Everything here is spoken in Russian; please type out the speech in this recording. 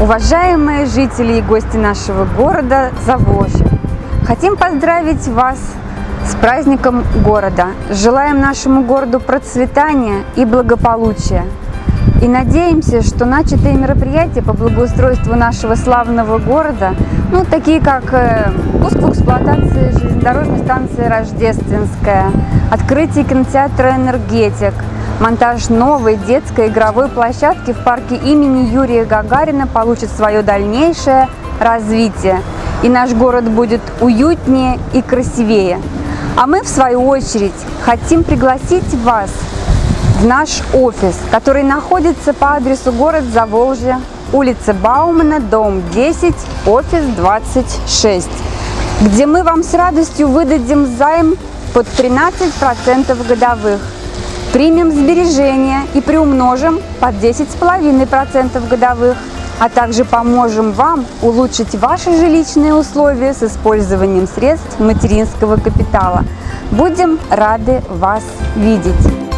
Уважаемые жители и гости нашего города Заволжья, хотим поздравить вас с праздником города. Желаем нашему городу процветания и благополучия. И надеемся, что начатые мероприятия по благоустройству нашего славного города, ну, такие как э, пуск в эксплуатации железнодорожной станции Рождественская, открытие кинотеатра «Энергетик», монтаж новой детской игровой площадки в парке имени Юрия Гагарина получит свое дальнейшее развитие. И наш город будет уютнее и красивее. А мы, в свою очередь, хотим пригласить вас в наш офис, который находится по адресу город Заволжье, улица Баумана, дом 10, офис 26, где мы вам с радостью выдадим займ под 13% годовых. Примем сбережения и приумножим под 10,5% годовых, а также поможем вам улучшить ваши жилищные условия с использованием средств материнского капитала. Будем рады вас видеть!